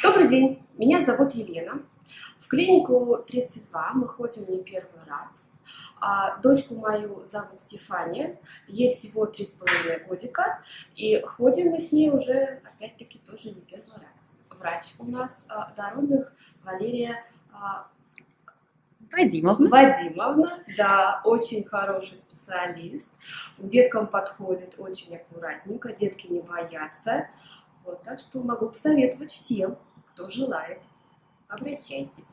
Добрый день, меня зовут Елена. В клинику 32 мы ходим не первый раз. А дочку мою зовут Стефания, ей всего три с половиной годика, и ходим мы с ней уже, опять-таки, тоже не первый раз. Врач у нас а, дородных Валерия а, Вадимовна. Вадимовна, да, очень хороший специалист. К деткам подходит очень аккуратненько, детки не боятся. Вот, так что могу посоветовать всем, кто желает. Обращайтесь.